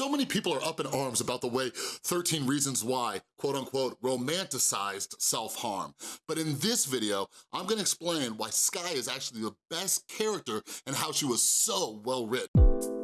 So many people are up in arms about the way 13 Reasons Why, quote unquote, romanticized self-harm. But in this video, I'm gonna explain why Skye is actually the best character and how she was so well written.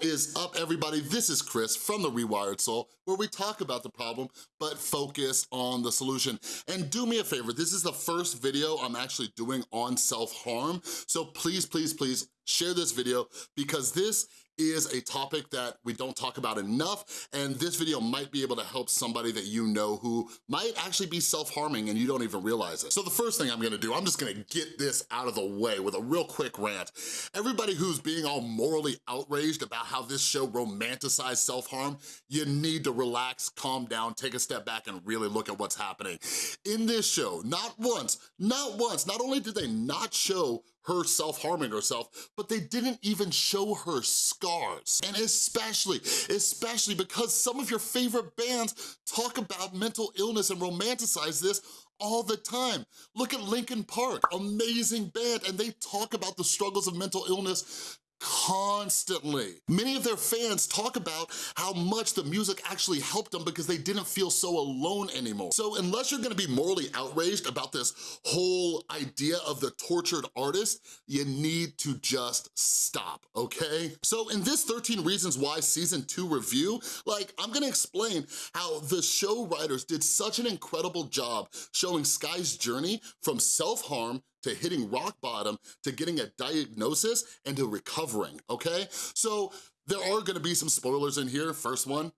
Is up, everybody? This is Chris from The Rewired Soul, where we talk about the problem, but focus on the solution. And do me a favor, this is the first video I'm actually doing on self-harm, so please, please, please share this video because this is a topic that we don't talk about enough, and this video might be able to help somebody that you know who might actually be self-harming and you don't even realize it. So the first thing I'm gonna do, I'm just gonna get this out of the way with a real quick rant. Everybody who's being all morally outraged about how this show romanticized self-harm, you need to relax, calm down, take a step back and really look at what's happening. In this show, not once, not once, not only did they not show her self-harming herself, but they didn't even show her scars. And especially, especially because some of your favorite bands talk about mental illness and romanticize this all the time. Look at Linkin Park, amazing band, and they talk about the struggles of mental illness constantly. Many of their fans talk about how much the music actually helped them because they didn't feel so alone anymore. So unless you're gonna be morally outraged about this whole idea of the tortured artist, you need to just stop, okay? So in this 13 Reasons Why Season 2 review, like, I'm gonna explain how the show writers did such an incredible job showing Skye's journey from self-harm to hitting rock bottom, to getting a diagnosis, and to recovering, okay? So there are gonna be some spoilers in here. First one,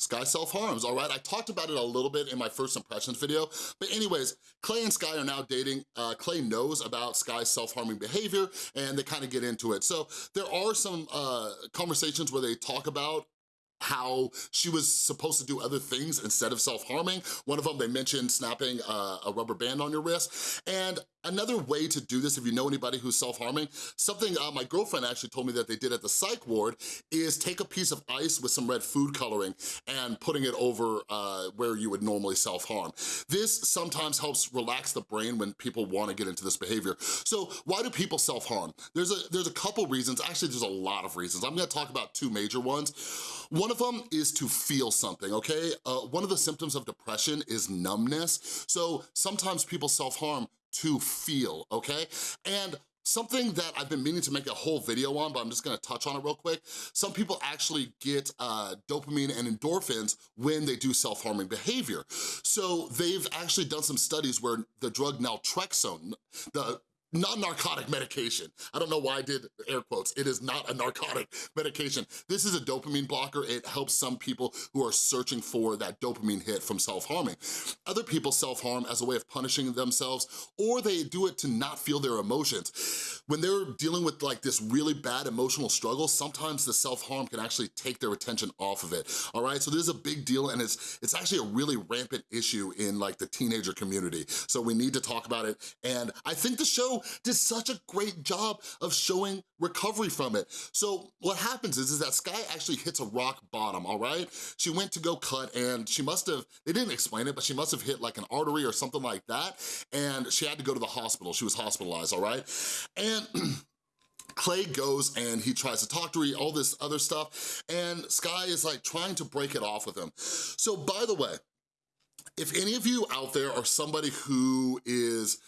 Skye self-harms, all right? I talked about it a little bit in my first impressions video, but anyways, Clay and Skye are now dating. Uh, Clay knows about Skye's self-harming behavior, and they kind of get into it. So there are some uh, conversations where they talk about how she was supposed to do other things instead of self-harming. One of them, they mentioned snapping uh, a rubber band on your wrist. And another way to do this, if you know anybody who's self-harming, something uh, my girlfriend actually told me that they did at the psych ward is take a piece of ice with some red food coloring and putting it over uh, where you would normally self-harm. This sometimes helps relax the brain when people wanna get into this behavior. So why do people self-harm? There's a, there's a couple reasons, actually there's a lot of reasons. I'm gonna talk about two major ones. One of them is to feel something, okay? Uh, one of the symptoms of depression is numbness. So sometimes people self-harm to feel, okay? And Something that I've been meaning to make a whole video on, but I'm just gonna touch on it real quick. Some people actually get uh, dopamine and endorphins when they do self-harming behavior. So they've actually done some studies where the drug naltrexone, the non-narcotic medication. I don't know why I did air quotes. It is not a narcotic medication. This is a dopamine blocker. It helps some people who are searching for that dopamine hit from self-harming. Other people self-harm as a way of punishing themselves or they do it to not feel their emotions. When they're dealing with like this really bad emotional struggle, sometimes the self-harm can actually take their attention off of it, all right? So this is a big deal and it's, it's actually a really rampant issue in like the teenager community. So we need to talk about it. And I think the show did such a great job of showing recovery from it. So what happens is, is that Skye actually hits a rock bottom, all right? She went to go cut and she must have, they didn't explain it, but she must have hit like an artery or something like that. And she had to go to the hospital. She was hospitalized, all right? And Clay goes and he tries to talk to her, all this other stuff, and Skye is like trying to break it off with him. So by the way, if any of you out there are somebody who is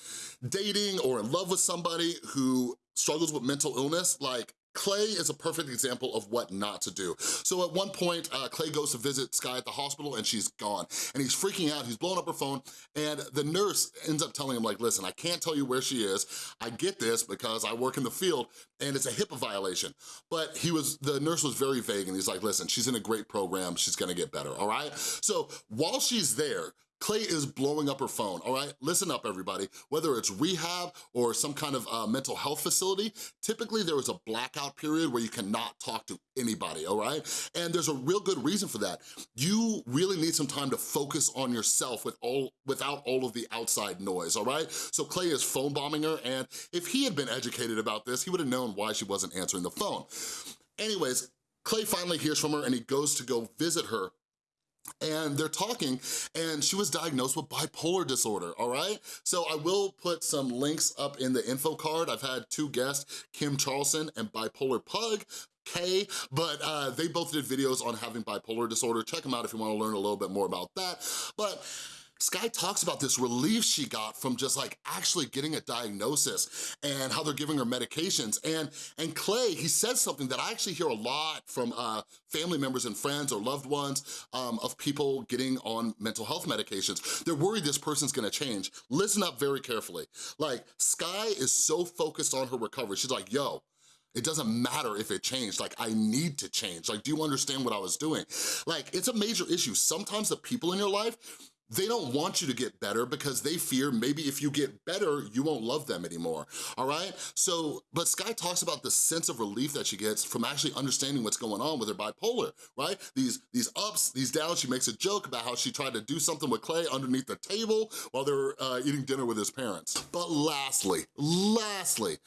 dating or in love with somebody who struggles with mental illness, like Clay is a perfect example of what not to do. So at one point, uh, Clay goes to visit Skye at the hospital and she's gone. And he's freaking out, he's blowing up her phone, and the nurse ends up telling him like, listen, I can't tell you where she is. I get this because I work in the field and it's a HIPAA violation. But he was, the nurse was very vague and he's like, listen, she's in a great program, she's gonna get better, all right? So while she's there, Clay is blowing up her phone, all right? Listen up, everybody. Whether it's rehab or some kind of uh, mental health facility, typically there is a blackout period where you cannot talk to anybody, all right? And there's a real good reason for that. You really need some time to focus on yourself with all, without all of the outside noise, all right? So Clay is phone bombing her, and if he had been educated about this, he would have known why she wasn't answering the phone. Anyways, Clay finally hears from her and he goes to go visit her and they're talking and she was diagnosed with bipolar disorder, all right? So I will put some links up in the info card. I've had two guests, Kim Charlson and Bipolar Pug, K, but uh, they both did videos on having bipolar disorder. Check them out if you wanna learn a little bit more about that. But Skye talks about this relief she got from just like actually getting a diagnosis and how they're giving her medications. And, and Clay, he says something that I actually hear a lot from uh, family members and friends or loved ones um, of people getting on mental health medications. They're worried this person's gonna change. Listen up very carefully. Like, Skye is so focused on her recovery. She's like, yo, it doesn't matter if it changed, like I need to change. Like, do you understand what I was doing? Like, it's a major issue. Sometimes the people in your life, they don't want you to get better because they fear maybe if you get better, you won't love them anymore, all right? So, but Skye talks about the sense of relief that she gets from actually understanding what's going on with her bipolar, right? These, these ups, these downs, she makes a joke about how she tried to do something with Clay underneath the table while they were uh, eating dinner with his parents. But lastly, lastly,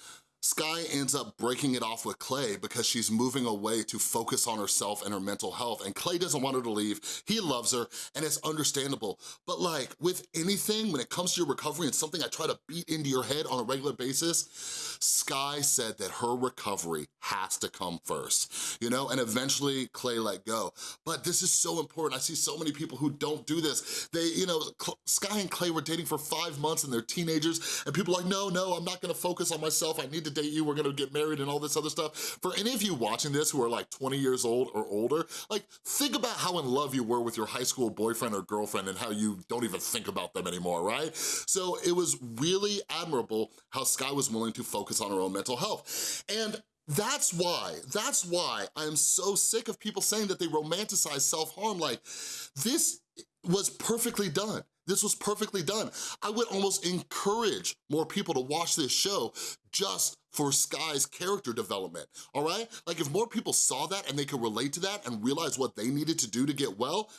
Skye ends up breaking it off with Clay because she's moving away to focus on herself and her mental health and Clay doesn't want her to leave. He loves her and it's understandable. But like with anything, when it comes to your recovery and something I try to beat into your head on a regular basis, Skye said that her recovery has to come first, you know? And eventually Clay let go. But this is so important. I see so many people who don't do this. They, you know, Skye and Clay were dating for five months and they're teenagers and people are like, no, no, I'm not gonna focus on myself. I need to date you, we're gonna get married and all this other stuff. For any of you watching this who are like 20 years old or older, like think about how in love you were with your high school boyfriend or girlfriend and how you don't even think about them anymore, right? So it was really admirable how Skye was willing to focus on her own mental health. And that's why, that's why I'm so sick of people saying that they romanticize self-harm. Like, this was perfectly done. This was perfectly done. I would almost encourage more people to watch this show just for Skye's character development, all right? Like if more people saw that and they could relate to that and realize what they needed to do to get well,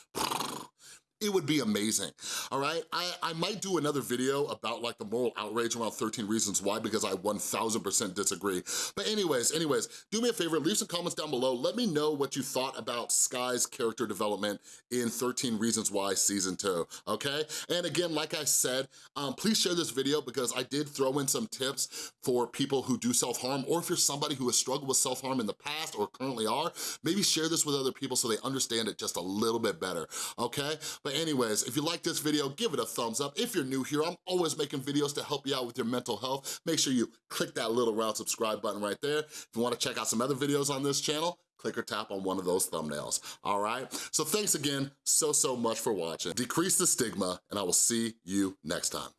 it would be amazing, all right? I, I might do another video about like the moral outrage around 13 reasons why because I 1000% disagree. But anyways, anyways, do me a favor, leave some comments down below. Let me know what you thought about Skye's character development in 13 Reasons Why Season 2, okay? And again, like I said, um, please share this video because I did throw in some tips for people who do self-harm or if you're somebody who has struggled with self-harm in the past or currently are, maybe share this with other people so they understand it just a little bit better, okay? But anyways, if you like this video, give it a thumbs up. If you're new here, I'm always making videos to help you out with your mental health. Make sure you click that little round subscribe button right there. If you wanna check out some other videos on this channel, click or tap on one of those thumbnails, all right? So thanks again so, so much for watching. Decrease the stigma, and I will see you next time.